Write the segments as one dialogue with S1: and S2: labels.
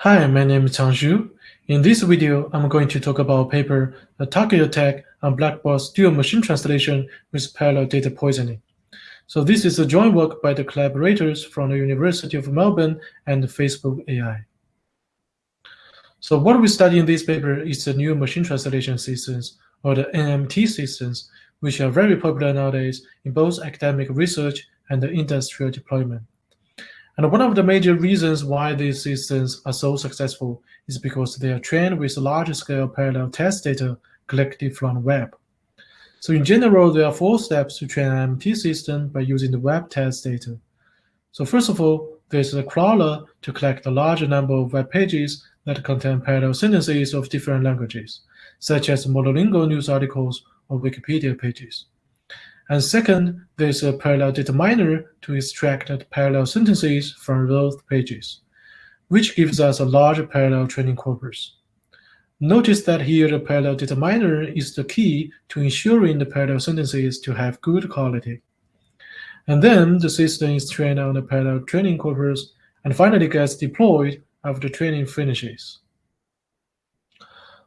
S1: Hi, my name is Chang Xu. In this video, I'm going to talk about a paper, The Target Attack on Black Box Neural Machine Translation with Parallel Data Poisoning. So this is a joint work by the collaborators from the University of Melbourne and Facebook AI. So what we study in this paper is the neural machine translation systems, or the NMT systems, which are very popular nowadays in both academic research and industrial deployment. And one of the major reasons why these systems are so successful is because they are trained with large-scale parallel test data collected from the web. So in general, there are four steps to train an MT system by using the web test data. So first of all, there's a crawler to collect a large number of web pages that contain parallel sentences of different languages, such as monolingual news articles or Wikipedia pages. And second, there's a parallel data miner to extract parallel sentences from those pages, which gives us a large parallel training corpus. Notice that here the parallel data miner is the key to ensuring the parallel sentences to have good quality. And then the system is trained on the parallel training corpus and finally gets deployed after training finishes.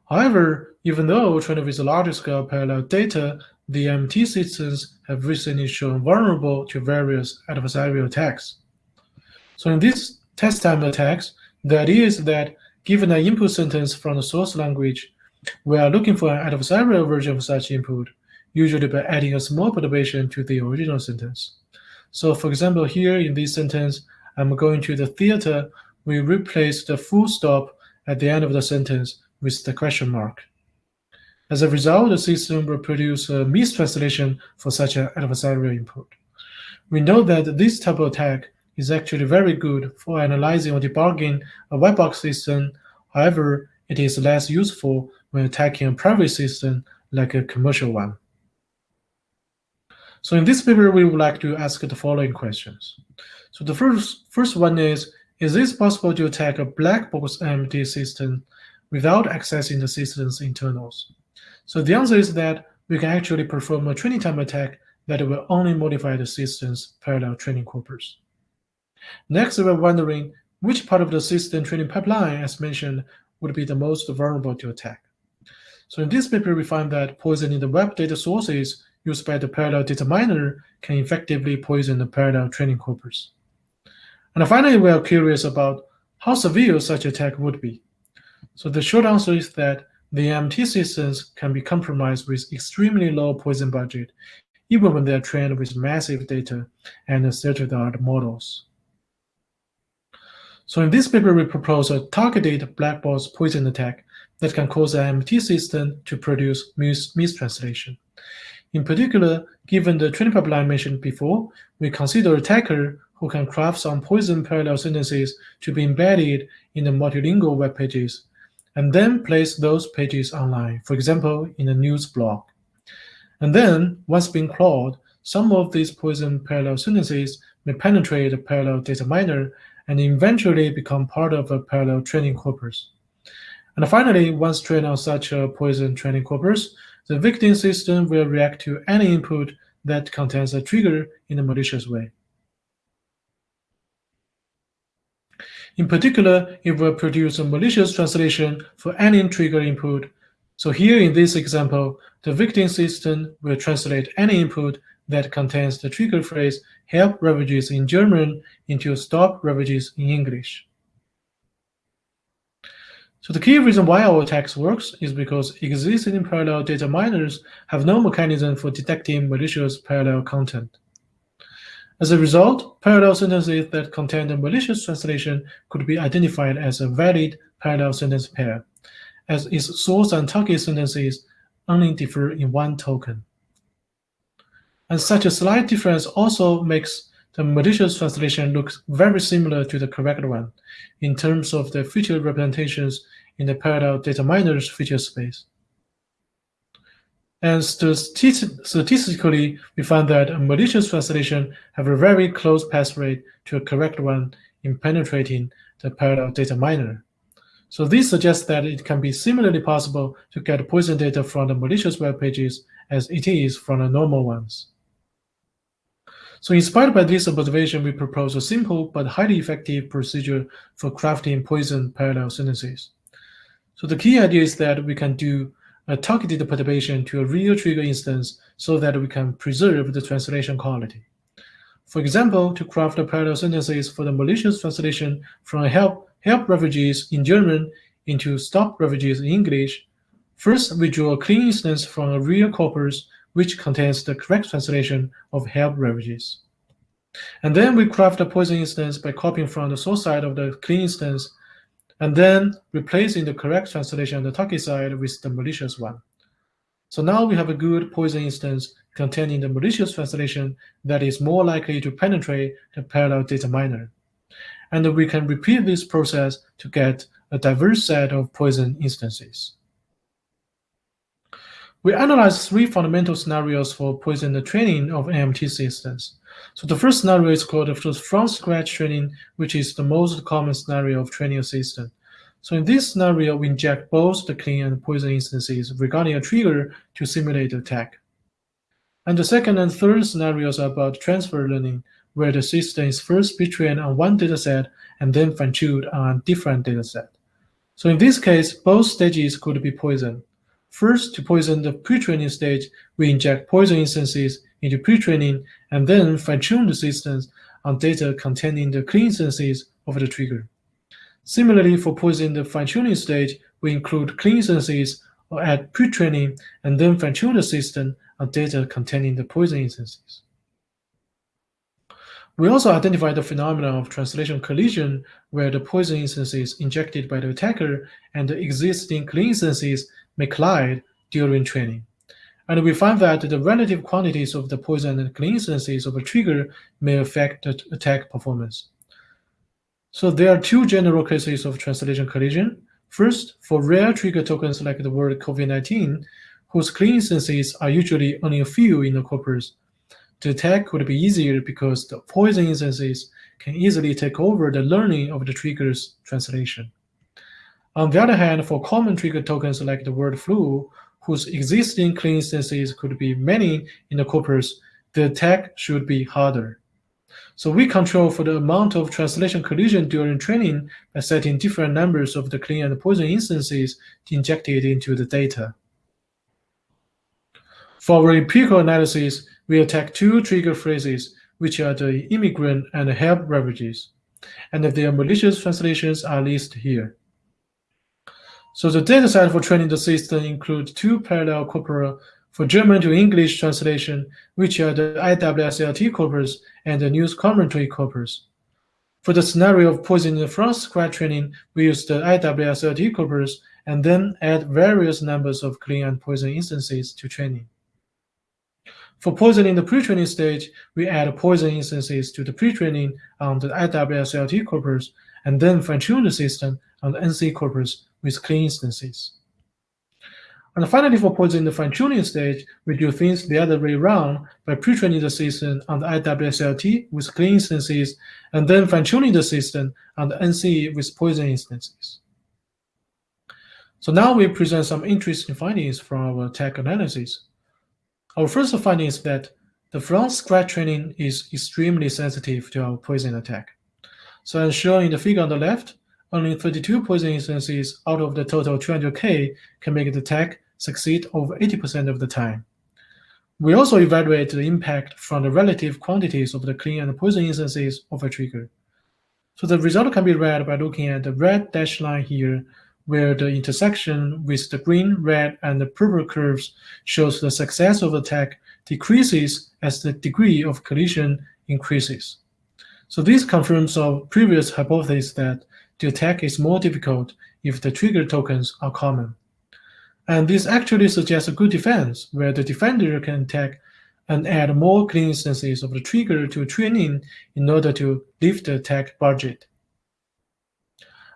S1: However, even though trained with a large-scale parallel data, the MT systems have recently shown vulnerable to various adversarial attacks. So in these test time attacks, the idea is that given an input sentence from the source language, we are looking for an adversarial version of such input, usually by adding a small perturbation to the original sentence. So for example, here in this sentence, I'm going to the theater, we replace the full stop at the end of the sentence with the question mark. As a result, the system will produce a mistranslation for such an adversarial input. We know that this type of attack is actually very good for analyzing or debugging a white box system. However, it is less useful when attacking a private system like a commercial one. So in this paper, we would like to ask the following questions. So the first, first one is, is it possible to attack a black box MT system without accessing the system's internals? So the answer is that we can actually perform a training time attack that will only modify the system's parallel training corpus. Next, we're wondering which part of the system training pipeline, as mentioned, would be the most vulnerable to attack. So in this paper, we find that poisoning the web data sources used by the parallel data miner can effectively poison the parallel training corpus. And finally, we are curious about how severe such attack would be. So the short answer is that the MT systems can be compromised with extremely low poison budget, even when they are trained with massive data and state-of-the-art models. So in this paper, we propose a targeted black box poison attack that can cause an MT system to produce mis mistranslation. In particular, given the training pipeline mentioned before, we consider attacker who can craft some poison parallel sentences to be embedded in the multilingual web pages and then place those pages online, for example, in a news blog. And then, once being crawled, some of these poison parallel sentences may penetrate a parallel data miner and eventually become part of a parallel training corpus. And finally, once trained on such a poison training corpus, the victim system will react to any input that contains a trigger in a malicious way. In particular, it will produce a malicious translation for any trigger input. So here in this example, the victim system will translate any input that contains the trigger phrase help refugees in German into stop refugees in English. So the key reason why our attacks works is because existing parallel data miners have no mechanism for detecting malicious parallel content. As a result, parallel sentences that contain a malicious translation could be identified as a valid parallel sentence pair, as its source and target sentences only differ in one token. And such a slight difference also makes the malicious translation look very similar to the correct one in terms of the feature representations in the parallel data miner's feature space. And statistically, we found that a malicious translation have a very close pass rate to a correct one in penetrating the parallel data miner. So this suggests that it can be similarly possible to get poison data from the malicious web pages as it is from the normal ones. So inspired by this observation, we propose a simple but highly effective procedure for crafting poison parallel sentences. So the key idea is that we can do a targeted perturbation to a real trigger instance so that we can preserve the translation quality. For example, to craft parallel sentences for the malicious translation from help, help refugees in German into stop refugees in English, first we draw a clean instance from a real corpus which contains the correct translation of help refugees. And then we craft a poison instance by copying from the source side of the clean instance and then replacing the correct translation on the target side with the malicious one. So now we have a good poison instance containing the malicious translation that is more likely to penetrate the parallel data miner. And we can repeat this process to get a diverse set of poison instances. We analyzed three fundamental scenarios for poison training of NMT systems. So the first scenario is called the from scratch training, which is the most common scenario of training a system. So in this scenario, we inject both the clean and poison instances regarding a trigger to simulate the attack. And the second and third scenarios are about transfer learning, where the system is first pre-trained on one dataset and then fine-tuned on a different dataset. So in this case, both stages could be poisoned. First, to poison the pre-training stage, we inject poison instances into pre-training and then fine-tune the systems on data containing the clean instances of the trigger. Similarly, for poisoning the fine-tuning stage, we include clean instances at pre-training and then fine-tune the system on data containing the poison instances. We also identify the phenomenon of translation collision, where the poison instances injected by the attacker and the existing clean instances may collide during training. And we find that the relative quantities of the poison and clean instances of a trigger may affect the attack performance. So there are two general cases of translation collision. First, for rare trigger tokens like the word COVID-19, whose clean instances are usually only a few in the corpus, the attack would be easier because the poison instances can easily take over the learning of the trigger's translation. On the other hand, for common trigger tokens like the word flu, whose existing clean instances could be many in the corpus, the attack should be harder. So we control for the amount of translation collision during training by setting different numbers of the clean and poison instances injected into the data. For our empirical analysis, we attack two trigger phrases, which are the immigrant and help refugees, and their malicious translations are listed here. So the dataset for training the system includes two parallel corpora for German to English translation, which are the IWSLT corpus and the news commentary corpus. For the scenario of poison from scratch training, we use the IWSLT corpus and then add various numbers of clean and poison instances to training. For poisoning the pre-training stage, we add poison instances to the pre-training on the IWSLT corpus and then fine-tune the system on the NC corpus with clean instances. And finally, for in the fine-tuning stage, we do things the other way around by pre-training the system on the IWSLT with clean instances and then fine-tuning the system on the NC with poison instances. So now we present some interesting findings from our tech analysis. Our first finding is that the from scratch training is extremely sensitive to our poison attack. So as shown in the figure on the left, only 32 poison instances out of the total 200K can make the attack succeed over 80% of the time. We also evaluate the impact from the relative quantities of the clean and poison instances of a trigger. So the result can be read by looking at the red dashed line here where the intersection with the green, red, and the purple curves shows the success of the attack decreases as the degree of collision increases. So this confirms our previous hypothesis that the attack is more difficult if the trigger tokens are common. And this actually suggests a good defense, where the defender can attack and add more clean instances of the trigger to training in order to lift the attack budget.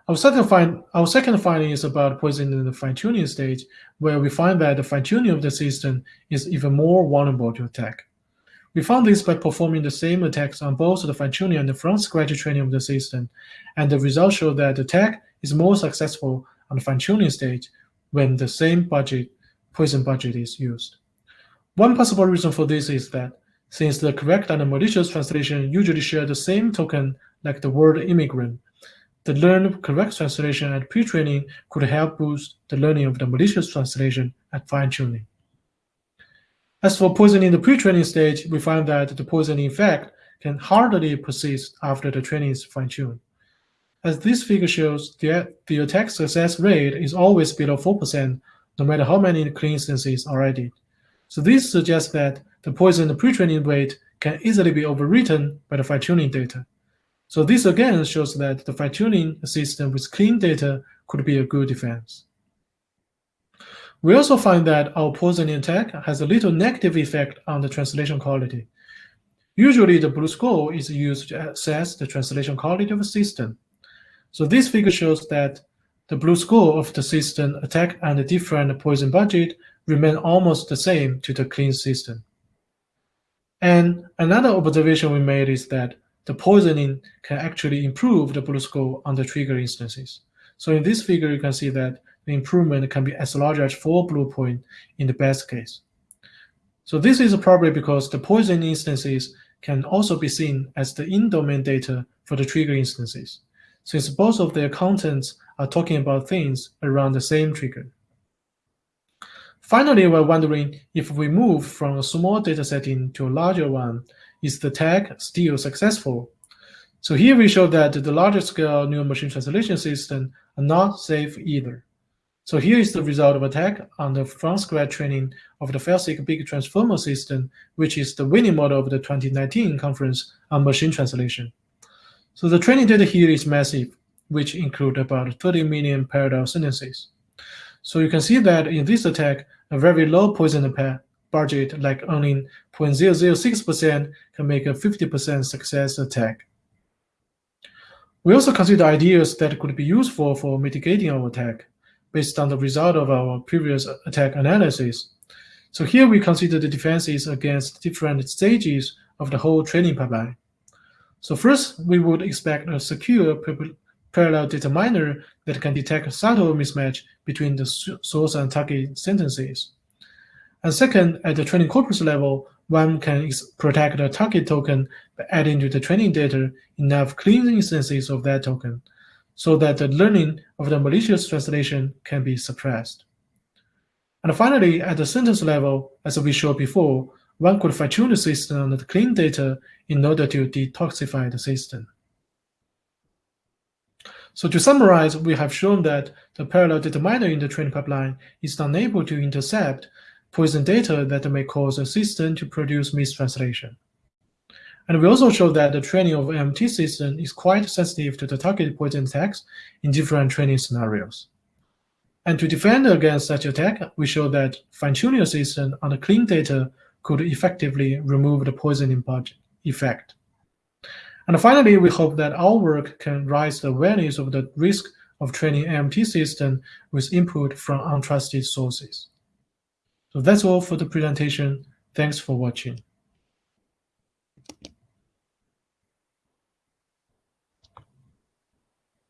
S1: Our second, find, our second finding is about poisoning the fine-tuning stage, where we find that the fine-tuning of the system is even more vulnerable to attack. We found this by performing the same attacks on both the fine-tuning and the from-scratch training of the system, and the results show that the attack is more successful on the fine-tuning stage when the same budget, poison budget is used. One possible reason for this is that since the correct and the malicious translation usually share the same token like the word immigrant. The learned correct translation at pre-training could help boost the learning of the malicious translation at fine-tuning. As for poisoning the pre-training stage, we find that the poisoning effect can hardly persist after the training is fine-tuned. As this figure shows, the, the attack success rate is always below 4%, no matter how many clean instances are added. So this suggests that the poison pre-training rate can easily be overwritten by the fine-tuning data. So this again shows that the fine-tuning system with clean data could be a good defense. We also find that our poisoning attack has a little negative effect on the translation quality. Usually the BLEU score is used to assess the translation quality of a system. So this figure shows that the BLEU score of the system attack and the different poison budget remain almost the same to the clean system. And another observation we made is that the poisoning can actually improve the BLEU score on the trigger instances. So in this figure, you can see that the improvement can be as large as four BLEU point in the best case. So this is probably because the poison instances can also be seen as the in-domain data for the trigger instances since both of their contents are talking about things around the same trigger. Finally, we're wondering if we move from a small data setting to a larger one, is the tag still successful? So here we show that the larger scale neural machine translation system are not safe either. So here is the result of attack on the from scratch training of the fairseq big transformer system, which is the winning model of the 2019 conference on machine translation. So the training data here is massive, which include about 30 million parallel sentences. So you can see that in this attack, a very low poison budget, like only 0.006%, can make a 50% success attack. We also consider ideas that could be useful for mitigating our attack based on the result of our previous attack analysis. So here we consider the defenses against different stages of the whole training pipeline. So first, we would expect a secure parallel data miner that can detect subtle mismatch between the source and target sentences. And second, at the training corpus level, one can protect the target token by adding to the training data enough clean instances of that token so that the learning of the malicious translation can be suppressed. And finally, at the sentence level, as we showed before, one could fine-tune the system on the clean data in order to detoxify the system. So to summarize, we have shown that the parallel data miner in the training pipeline is unable to intercept poison data that may cause a system to produce mistranslation. And we also show that the training of MT system is quite sensitive to the target poison attacks in different training scenarios. And to defend against such attack, we show that fine-tuning a system on the clean data could effectively remove the poisoning effect. And finally, we hope that our work can raise the awareness of the risk of training AMT system with input from untrusted sources. So that's all for the presentation. Thanks for watching.